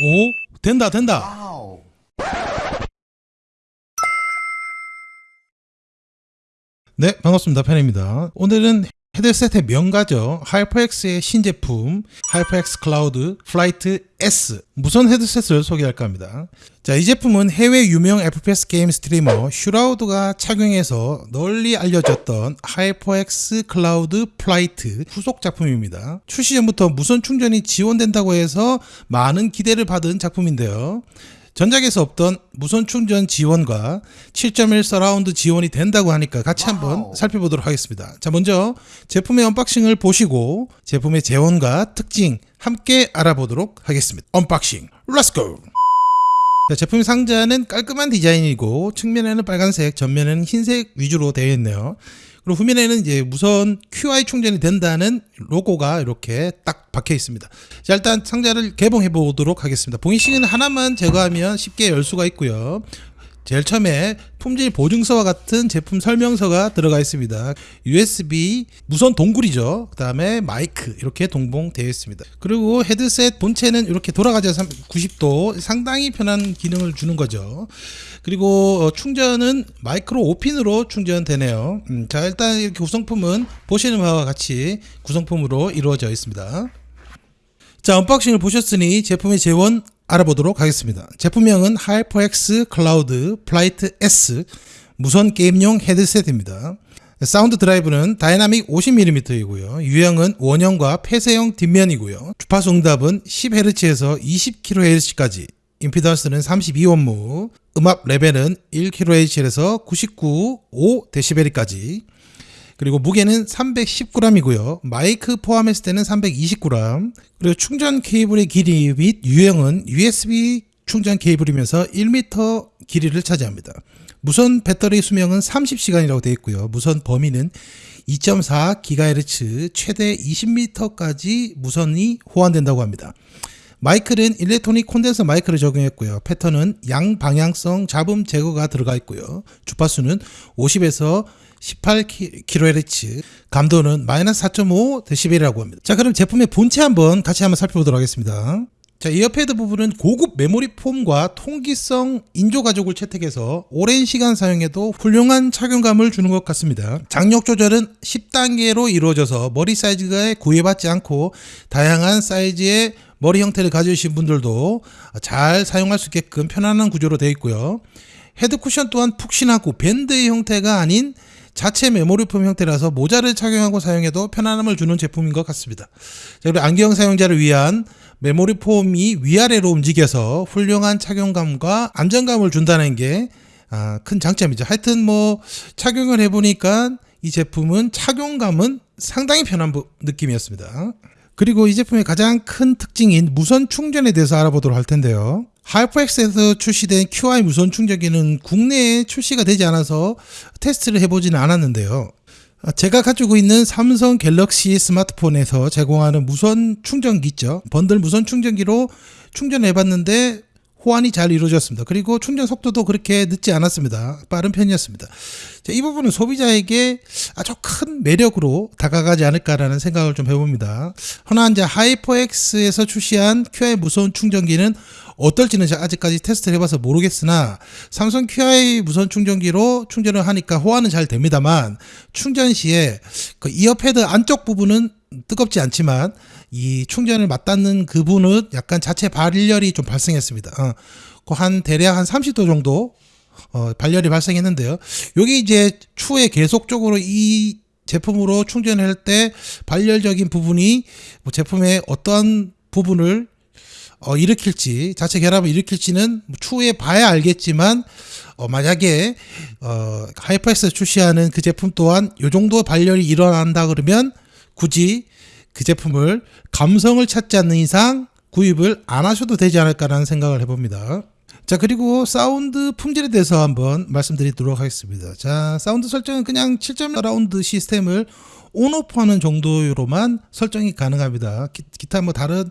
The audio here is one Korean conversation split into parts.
오? 된다 된다. Wow. 네 반갑습니다. 편입니다. 오늘은 헤드셋의 명가죠. HyperX의 신제품 HyperX Cloud Flight S. 무선 헤드셋을 소개할까 합니다. 자 이 제품은 해외 유명 FPS 게임 streamer Shroud가 착용해서 널리 알려졌던 HyperX Cloud Flight 후속 작품입니다. 출시 전부터 무선 충전이 지원된다고 해서 많은 기대를 받은 작품인데요 전작에서 없던 무선 충전 지원과 7.1 서라운드 지원이 된다고 하니까 같이 한번 wow. 살펴보도록 하겠습니다. 자, 먼저 제품의 unboxing을 보시고 제품의 제원과 특징 함께 알아보도록 하겠습니다. unboxing, let's go! 자, 제품 상자는 깔끔한 디자인이고 측면에는 빨간색, 전면에는 흰색 위주로 되어 있네요. 그리고 후면에는 이제 무선 QI 충전이 된다는 로고가 이렇게 딱 박혀 있습니다. 자, 일단 상자를 개봉해 보도록 하겠습니다. 봉인식은 하나만 제거하면 쉽게 열 수가 있고요. 제일 처음에 품질 보증서와 같은 제품 설명서가 들어가 있습니다. USB 무선 동굴이죠. 그 다음에 마이크 이렇게 동봉되어 있습니다. 그리고 헤드셋 본체는 이렇게 돌아가자 90도 상당히 편한 기능을 주는 거죠. 그리고 어, 충전은 마이크로 5핀으로 충전되네요. 음, 자 일단 이렇게 구성품은 보시는 바와 같이 구성품으로 이루어져 있습니다. 자 unboxing을 보셨으니 제품의 제원 알아보도록 하겠습니다. 제품명은 HyperX Cloud Flight S 무선 게임용 헤드셋입니다. 사운드 드라이브는 다이나믹 50mm이고요. 유형은 원형과 폐쇄형 뒷면이고요. 주파수 응답은 10Hz에서 20kHz까지 임피던스는 32옴 음압 레벨은 1kHz에서 99.5dB까지 그리고 무게는 310g이고요. 마이크 포함했을 때는 320g. 그리고 충전 케이블의 길이 및 유형은 USB 충전 케이블이면서 1m 길이를 차지합니다. 무선 배터리 수명은 30시간이라고 되어 있고요. 무선 범위는 2.4GHz 최대 20m까지 무선이 호환된다고 합니다. 마이크는 일렉트로닉 콘덴서 마이크를 적용했고요. 패턴은 양방향성 잡음 제거가 들어가 있고요. 주파수는 50에서 18kHz, 감도는 마이너스 4.5dB이라고 합니다. 자, 그럼 제품의 본체 한번 같이 한번 살펴보도록 하겠습니다. 자, ear pad 부분은 고급 메모리 폼과 통기성 인조 가죽을 채택해서 오랜 시간 사용해도 훌륭한 착용감을 주는 것 같습니다. 장력 조절은 10단계로 이루어져서 머리 사이즈에 구애받지 않고 다양한 사이즈의 머리 형태를 가지신 분들도 잘 사용할 수 있게끔 편안한 구조로 되어 있고요. 헤드 쿠션 또한 푹신하고 밴드의 형태가 아닌 자체 메모리폼 형태라서 모자를 착용하고 사용해도 편안함을 주는 제품인 것 같습니다. 자, 그리고 안경 사용자를 위한 메모리폼이 위아래로 움직여서 훌륭한 착용감과 안정감을 준다는 게 아, 큰 장점이죠. 하여튼 뭐 착용을 해보니까 이 제품은 착용감은 상당히 편한 부- 느낌이었습니다. 그리고 이 제품의 가장 큰 특징인 무선 충전에 대해서 알아보도록 할 텐데요. 하이퍼엑스에서 출시된 QI 무선 충전기는 국내에 출시가 되지 않아서 테스트를 해보지는 않았는데요. 아, 제가 가지고 있는 삼성 갤럭시 스마트폰에서 제공하는 무선 충전기 있죠. 번들 무선 충전기로 충전해봤는데 호환이 잘 이루어졌습니다. 그리고 충전 속도도 그렇게 늦지 않았습니다. 빠른 편이었습니다. 자, 이 부분은 소비자에게 아주 큰 매력으로 다가가지 않을까라는 생각을 좀 해봅니다. 허나 이제 하이퍼엑스에서 출시한 QI 무선 충전기는 어떨지는 아직까지 테스트를 해봐서 모르겠으나 삼성 QI 무선 충전기로 충전을 하니까 호환은 잘 됩니다만 충전 시에 그 이어패드 안쪽 부분은 뜨겁지 않지만 이 충전을 맞닿는 그 부분은 약간 자체 발열이 좀 발생했습니다. 어, 그한 대략 한 30도 정도 어, 발열이 발생했는데요. 여기 이제 추후에 계속적으로 이 제품으로 충전할 때 발열적인 부분이 뭐 제품의 어떠한 부분을 어, 일으킬지 자체 결함을 일으킬지는 뭐 추후에 봐야 알겠지만 어, 만약에 어, HyperX 출시하는 그 제품 또한 요 정도 발열이 일어난다 그러면 굳이 그 제품을 감성을 찾지 않는 이상 구입을 안 하셔도 되지 않을까라는 생각을 해봅니다. 자 그리고 사운드 품질에 대해서 한번 말씀드리도록 하겠습니다. 자 사운드 설정은 그냥 7.1 서라운드 시스템을 on/off하는 정도로만 설정이 가능합니다. 기, 기타 뭐 다른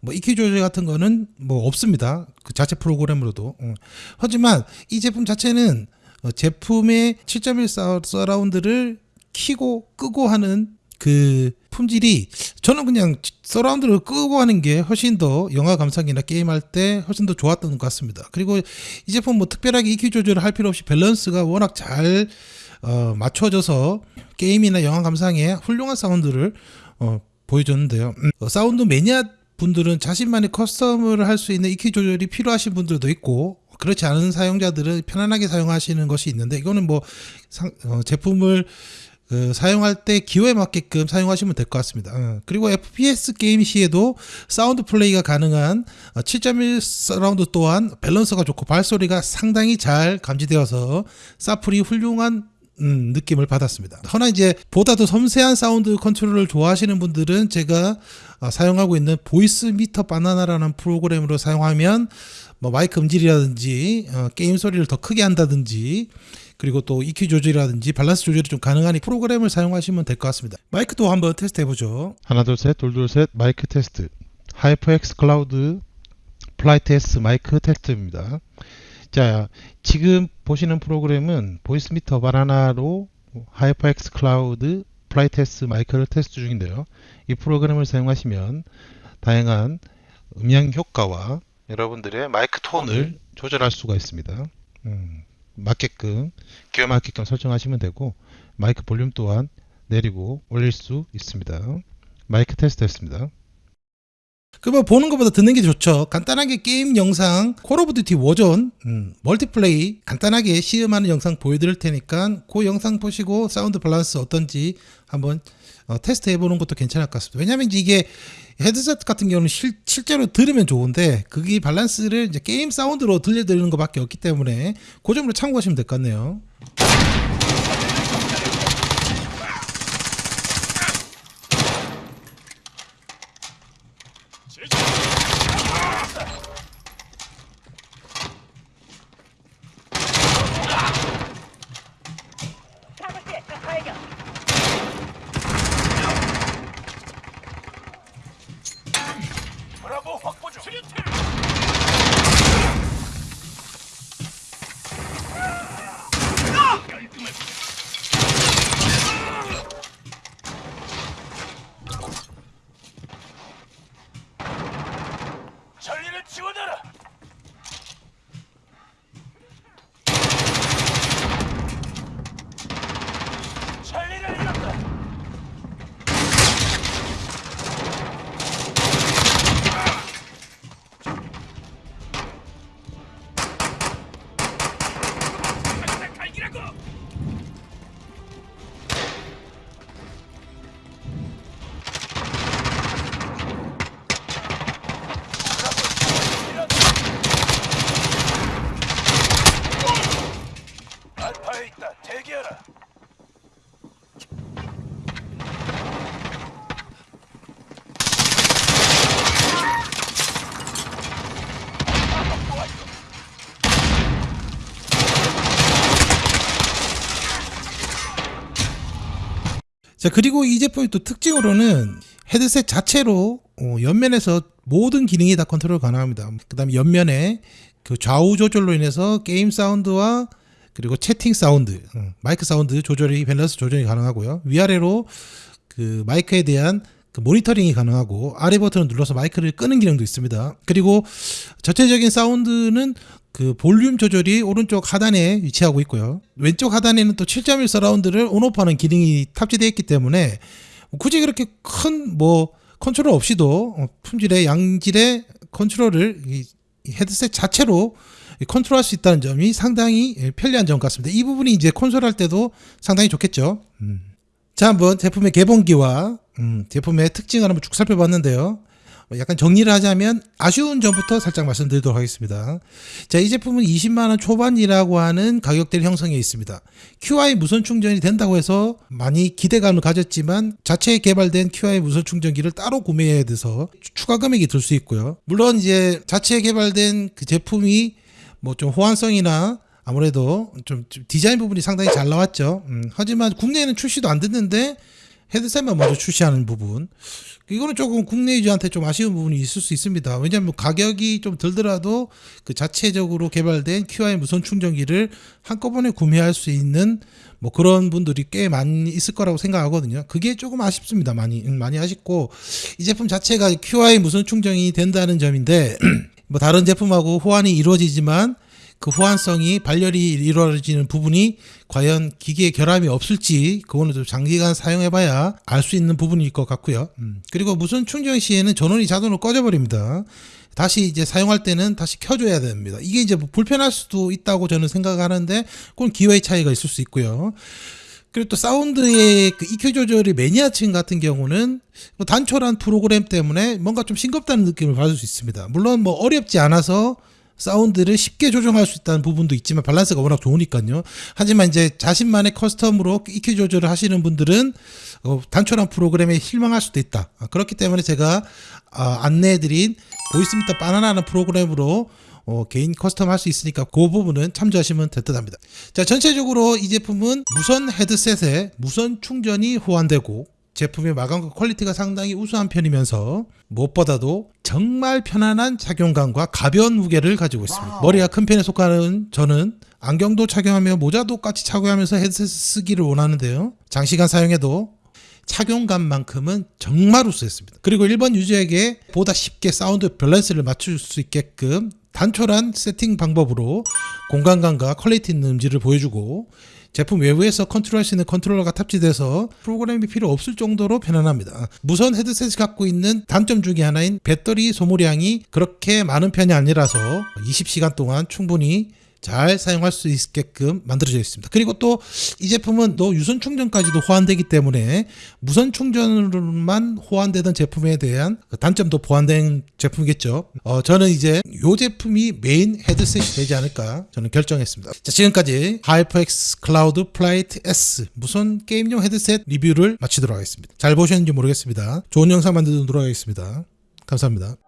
뭐 EQ 조절 같은 거는 뭐 없습니다. 그 자체 프로그램으로도. 어. 하지만 이 제품 자체는 어, 제품의 7.1 사- 서라운드를 키고 끄고 하는 그 품질이 저는 그냥 서라운드를 끄고 하는 게 훨씬 더 영화 감상이나 게임할 때 훨씬 더 좋았던 것 같습니다. 그리고 이 제품 뭐 특별하게 EQ 조절을 할 필요 없이 밸런스가 워낙 잘 어, 맞춰져서 게임이나 영화 감상에 훌륭한 사운드를 어, 보여줬는데요. 음, 어, 사운드 매니아 분들은 자신만의 custom을 할 수 있는 EQ 조절이 필요하신 분들도 있고 그렇지 않은 사용자들은 편안하게 사용하시는 것이 있는데 이거는 뭐 상, 어, 제품을 그 사용할 때 기호에 맞게끔 사용하시면 될 것 같습니다. 어, 그리고 FPS 게임 시에도 사운드 플레이가 가능한 어, 7.1 서라운드 또한 밸런스가 좋고 발소리가 상당히 잘 감지되어서 사플이 훌륭한 음, 느낌을 받았습니다. 허나 이제 보다 더 섬세한 사운드 컨트롤을 좋아하시는 분들은 제가 어, 사용하고 있는 Voicemeeter Banana라는 프로그램으로 사용하면 뭐 마이크 음질이라든지 어, 게임 소리를 더 크게 한다든지 그리고 또 EQ 조절이라든지 밸런스 조절이 좀 가능한 이 프로그램을 사용하시면 될 것 같습니다. 마이크도 한번 테스트 해보죠. 하나 둘셋 둘둘셋 마이크 테스트 HyperX Cloud Flight S 마이크 테스트입니다. 자 지금 보시는 프로그램은 Voicemeeter Banana로 HyperX Cloud Flight S 마이크를 테스트 중인데요. 이 프로그램을 사용하시면 다양한 음향 효과와 여러분들의 마이크 톤을 조절할 수가 있습니다. 음, 맞게끔 기호 맞게끔 설정하시면 되고 마이크 볼륨 또한 내리고 올릴 수 있습니다. 마이크 테스트했습니다. 그뭐 보는 것보다 듣는 게 좋죠. 간단하게 게임 영상 Call of Duty 음, 멀티플레이 간단하게 시음하는 영상 보여드릴 테니까 그 영상 보시고 사운드 밸런스 어떤지 한번 어, 테스트 해보는 것도 괜찮을 것 같습니다. 왜냐하면 이게 헤드셋 같은 경우는 실, 실제로 들으면 좋은데 그게 밸런스를 이제 게임 사운드로 들려드리는 것밖에 없기 때문에 그 점으로 참고하시면 될 것 같네요. 자 그리고 이 제품의 또 특징으로는 헤드셋 자체로 어, 옆면에서 모든 기능이 다 컨트롤 가능합니다. 그 다음에 옆면에 그 좌우 조절로 인해서 게임 사운드와 그리고 채팅 사운드, 어, 마이크 사운드 조절이 밸런스 조절이 가능하고요. 위아래로 그 마이크에 대한 그 모니터링이 가능하고 아래 버튼을 눌러서 마이크를 끄는 기능도 있습니다. 그리고 전체적인 사운드는 그 볼륨 조절이 오른쪽 하단에 위치하고 있고요. 왼쪽 하단에는 또 7.1 서라운드를 on/off하는 기능이 탑재되어 있기 때문에 굳이 그렇게 큰 뭐 컨트롤 없이도 어, 품질의 양질의 컨트롤을 이 헤드셋 자체로 컨트롤할 수 있다는 점이 상당히 예, 편리한 점 같습니다. 이 부분이 이제 콘솔 할 때도 상당히 좋겠죠. 음. 자, 한번 제품의 개봉기와 음, 제품의 특징을 한번 쭉 살펴봤는데요. 어, 약간 정리를 하자면 아쉬운 점부터 살짝 말씀드리도록 하겠습니다. 자, 이 제품은 20만 원 초반이라고 하는 가격대를 형성해 있습니다. QI 무선 충전이 된다고 해서 많이 기대감을 가졌지만 자체 개발된 QI 무선 충전기를 따로 구매해야 돼서 추가 금액이 들 수 있고요. 물론 이제 자체 개발된 그 제품이 뭐 좀 호환성이나 아무래도 좀, 좀 디자인 부분이 상당히 잘 나왔죠. 음, 하지만 국내에는 출시도 안 됐는데 헤드셋만 먼저 출시하는 부분. 이거는 조금 국내 유저한테 좀 아쉬운 부분이 있을 수 있습니다. 왜냐하면 가격이 좀 들더라도 그 자체적으로 개발된 QI 무선 충전기를 한꺼번에 구매할 수 있는 뭐 그런 분들이 꽤 많이 있을 거라고 생각하거든요. 그게 조금 아쉽습니다. 많이 음, 많이 아쉽고 이 제품 자체가 QI 무선 충전이 된다는 점인데 뭐 다른 제품하고 호환이 이루어지지만 그 호환성이 발열이 이루어지는 부분이 과연 기계에 결함이 없을지 그거는 좀 장기간 사용해봐야 알 수 있는 부분일 것 같고요. 음, 그리고 무선 충전 시에는 전원이 자동으로 꺼져버립니다. 다시 이제 사용할 때는 다시 켜줘야 됩니다. 이게 이제 뭐 불편할 수도 있다고 저는 생각하는데 그건 기호의 차이가 있을 수 있고요. 그리고 또 사운드의 그 EQ 조절이 매니아층 같은 경우는 뭐 단촐한 프로그램 때문에 뭔가 좀 싱겁다는 느낌을 받을 수 있습니다. 물론 뭐 어렵지 않아서 사운드를 쉽게 조정할 수 있다는 부분도 있지만 밸런스가 워낙 좋으니까요. 하지만 이제 자신만의 custom으로 EQ 조절을 하시는 분들은 어, 단촐한 프로그램에 실망할 수도 있다. 아, 그렇기 때문에 제가 아, 안내해드린 Voicemeeter Banana는 프로그램으로 어, 개인 custom 할 수 있으니까 그 부분은 참조하시면 될 듯 합니다. 자, 전체적으로 이 제품은 무선 헤드셋에 무선 충전이 호환되고 제품의 마감과 퀄리티가 상당히 우수한 편이면서 무엇보다도 정말 편안한 착용감과 가벼운 무게를 가지고 있습니다. 머리가 큰 편에 속하는 저는 안경도 착용하며 모자도 같이 착용하면서 헤드셋 쓰기를 원하는데요. 장시간 사용해도 착용감만큼은 정말 우수했습니다. 그리고 일반 유저에게 보다 쉽게 사운드 밸런스를 맞출 수 있게끔 단촐한 세팅 방법으로 공간감과 퀄리티 있는 음질을 보여주고 제품 외부에서 컨트롤할 수 있는 컨트롤러가 탑재돼서 프로그램이 필요 없을 정도로 편안합니다. 무선 헤드셋이 갖고 있는 단점 중에 하나인 배터리 소모량이 그렇게 많은 편이 아니라서 20시간 동안 충분히 잘 사용할 수 있게끔 만들어져 있습니다. 그리고 또 이 제품은 또 유선 충전까지도 호환되기 때문에 무선 충전으로만 호환되던 제품에 대한 그 단점도 보완된 제품이겠죠. 어, 저는 이제 이 제품이 메인 헤드셋이 되지 않을까 저는 결정했습니다. 자, 지금까지 하이퍼엑스 클라우드 플라이트 S 무선 게임용 헤드셋 리뷰를 마치도록 하겠습니다. 잘 보셨는지 모르겠습니다. 좋은 영상 만들도록 하겠습니다. 감사합니다.